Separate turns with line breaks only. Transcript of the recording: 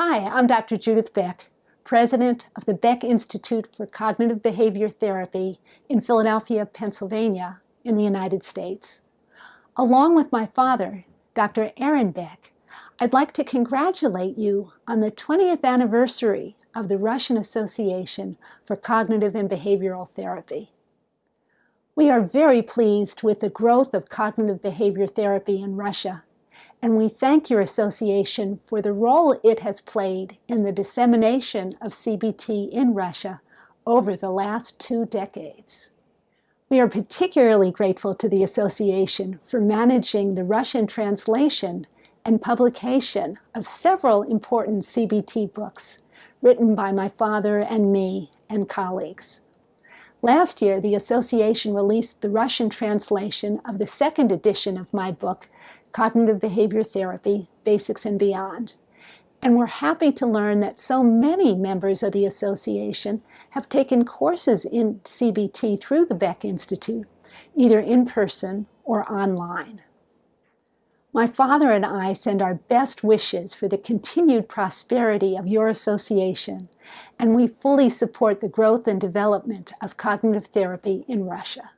Hi, I'm Dr. Judith Beck, president of the Beck Institute for Cognitive Behavior Therapy in Philadelphia, Pennsylvania, in the United States. Along with my father, Dr. Aaron Beck, I'd like to congratulate you on the 20th anniversary of the Russian Association for Cognitive and Behavioral Therapy. We are very pleased with the growth of cognitive behavior therapy in Russia and we thank your association for the role it has played in the dissemination of CBT in Russia over the last two decades. We are particularly grateful to the association for managing the Russian translation and publication of several important CBT books written by my father and me and colleagues. Last year, the association released the Russian translation of the second edition of my book, Cognitive Behavior Therapy, Basics and Beyond. And we're happy to learn that so many members of the association have taken courses in CBT through the Beck Institute, either in person or online. My father and I send our best wishes for the continued prosperity of your association, and we fully support the growth and development of cognitive therapy in Russia.